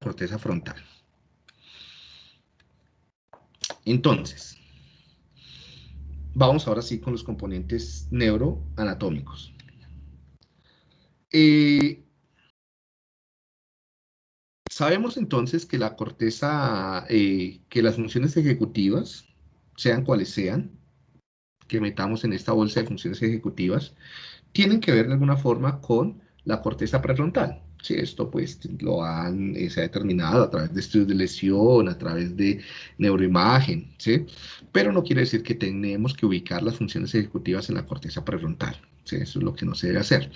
corteza frontal. Entonces, vamos ahora sí con los componentes neuroanatómicos. Eh, sabemos entonces que la corteza, eh, que las funciones ejecutivas, sean cuales sean, que metamos en esta bolsa de funciones ejecutivas, tienen que ver de alguna forma con la corteza prefrontal. Sí, esto pues lo han, eh, se ha determinado a través de estudios de lesión, a través de neuroimagen, ¿sí? Pero no quiere decir que tenemos que ubicar las funciones ejecutivas en la corteza prefrontal, ¿sí? Eso es lo que no se debe hacer.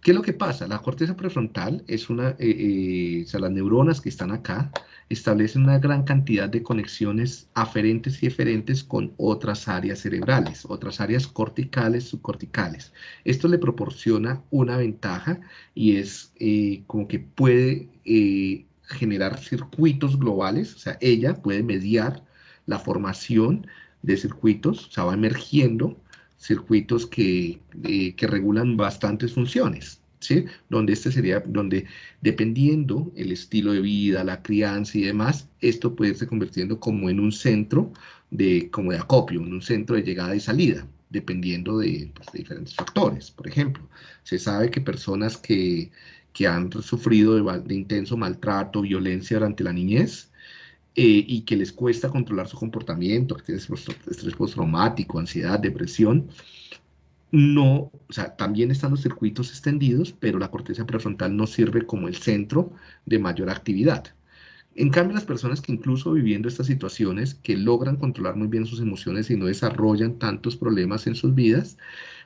¿Qué es lo que pasa? La corteza prefrontal es una, eh, eh, o sea, las neuronas que están acá establecen una gran cantidad de conexiones aferentes y eferentes con otras áreas cerebrales, otras áreas corticales, subcorticales. Esto le proporciona una ventaja y es eh, como que puede generar circuitos globales, o sea, ella puede mediar la formación de circuitos, o sea, va emergiendo circuitos que, eh, que regulan bastantes funciones, ¿sí? Donde este sería, donde dependiendo el estilo de vida, la crianza y demás, esto puede irse convirtiendo como en un centro de, como de acopio, en un centro de llegada y salida, dependiendo de, pues, diferentes factores. Por ejemplo, se sabe que personas que, que han sufrido de, de intenso maltrato, violencia durante la niñez, eh, y que les cuesta controlar su comportamiento, que tienen estrés postraumático, ansiedad, depresión, no, o sea, también están los circuitos extendidos, pero la corteza prefrontal no sirve como el centro de mayor actividad. En cambio, las personas que incluso viviendo estas situaciones, que logran controlar muy bien sus emociones y no desarrollan tantos problemas en sus vidas,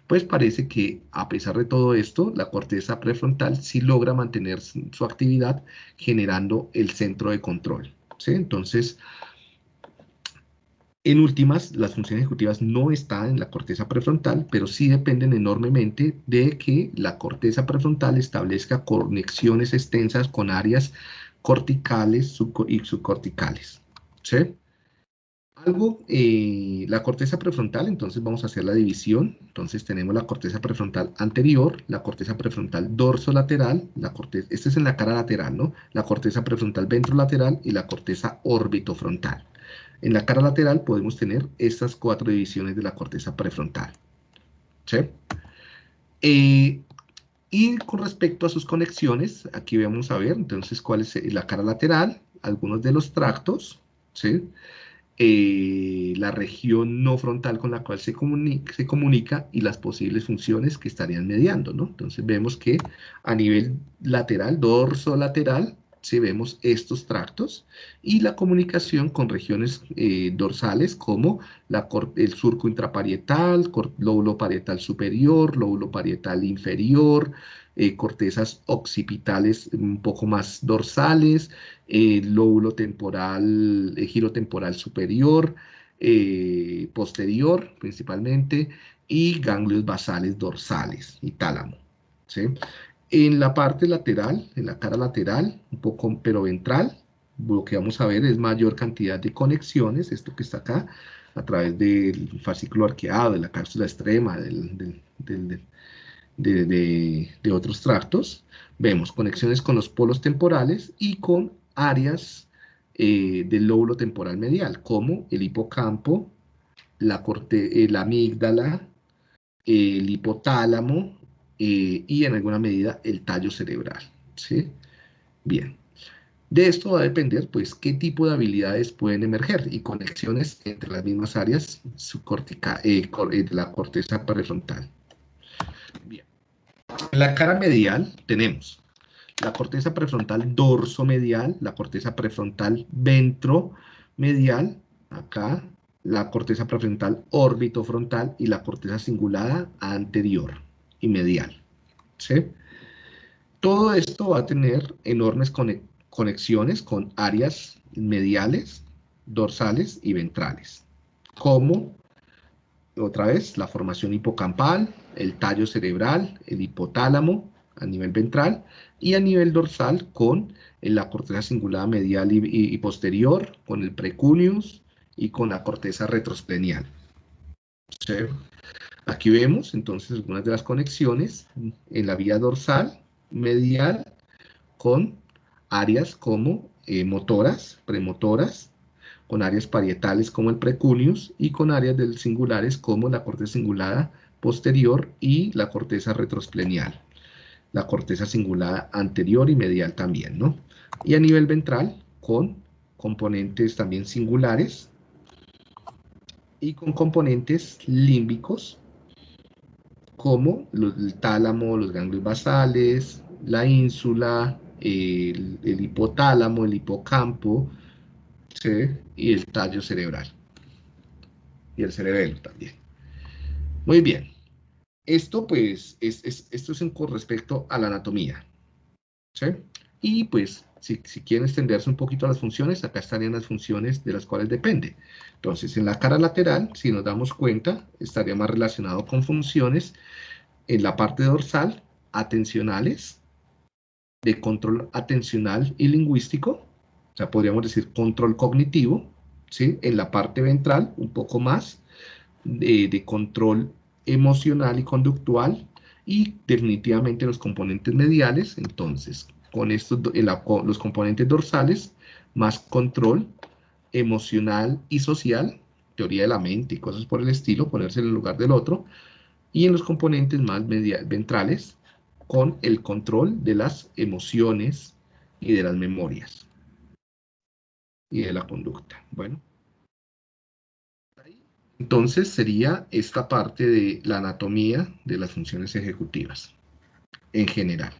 pues parece que a pesar de todo esto, la corteza prefrontal sí logra mantener su actividad generando el centro de control. Entonces, en últimas, las funciones ejecutivas no están en la corteza prefrontal, pero sí dependen enormemente de que la corteza prefrontal establezca conexiones extensas con áreas corticales y subcorticales. ¿sí? Algo, eh, la corteza prefrontal, entonces vamos a hacer la división. Entonces tenemos la corteza prefrontal anterior, la corteza prefrontal dorsolateral, la corteza, esta es en la cara lateral, ¿no? La corteza prefrontal ventrolateral y la corteza orbitofrontal. En la cara lateral podemos tener estas cuatro divisiones de la corteza prefrontal. ¿Sí? Eh, y con respecto a sus conexiones, aquí vamos a ver, entonces, cuál es la cara lateral, algunos de los tractos, ¿sí? Eh, la región no frontal con la cual se comunica, se comunica y las posibles funciones que estarían mediando, ¿no? Entonces vemos que a nivel lateral, dorso lateral, si vemos estos tractos y la comunicación con regiones eh, dorsales como la, el surco intraparietal, lóbulo parietal superior, lóbulo parietal inferior, eh, cortezas occipitales un poco más dorsales, eh, lóbulo temporal, giro temporal superior, posterior principalmente, y ganglios basales dorsales y tálamo. En la parte lateral, en la cara lateral, un poco pero ventral, lo que vamos a ver es mayor cantidad de conexiones, esto que está acá, a través del fascículo arqueado, de la cápsula extrema, del, de, otros tractos, vemos conexiones con los polos temporales y con áreas eh, del lóbulo temporal medial, como el hipocampo, la, corte, eh, la amígdala, el hipotálamo eh, y en alguna medida el tallo cerebral. ¿sí? Bien. De esto va a depender, pues, qué tipo de habilidades pueden emerger y conexiones entre las mismas áreas de la corteza prefrontal. Bien. En la cara medial tenemos la corteza prefrontal dorso-medial, la corteza prefrontal ventro-medial, acá, la corteza prefrontal órbito-frontal y la corteza cingulada anterior y medial. ¿sí? Todo esto va a tener enormes conexiones con áreas mediales, dorsales y ventrales, como otra vez la formación hipocampal, el tallo cerebral, el hipotálamo a nivel ventral y a nivel dorsal con la corteza cingulada medial y, posterior, con el precuneus y con la corteza retrosplenial. Aquí vemos entonces algunas de las conexiones en la vía dorsal medial con áreas como eh, motoras, premotoras, con áreas parietales como el precuneus y con áreas del singulares como la corteza cingulada posterior y la corteza retrosplenial. La corteza cingulada anterior y medial también, ¿no? Y a nivel ventral con componentes también singulares y con componentes límbicos como el tálamo, los ganglios basales, la ínsula, el, hipotálamo, el hipocampo y el tallo cerebral. Y el cerebelo también. Muy bien. Esto pues, es, esto es con respecto a la anatomía. Y pues si, quieren extenderse un poquito a las funciones, acá estarían las funciones de las cuales depende. Entonces, en la cara lateral, si nos damos cuenta, estaría más relacionado con funciones en la parte dorsal, atencionales, de control atencional y lingüístico, o sea, podríamos decir control cognitivo, ¿sí? En la parte ventral, un poco más, de, de control emocional y conductual, y definitivamente los componentes mediales, entonces, con estos, los componentes dorsales, más control emocional y social, teoría de la mente y cosas por el estilo, ponerse en el lugar del otro, y en los componentes más ventrales, con el control de las emociones y de las memorias y de la conducta. Bueno. Entonces sería esta parte de la anatomía de las funciones ejecutivas en general.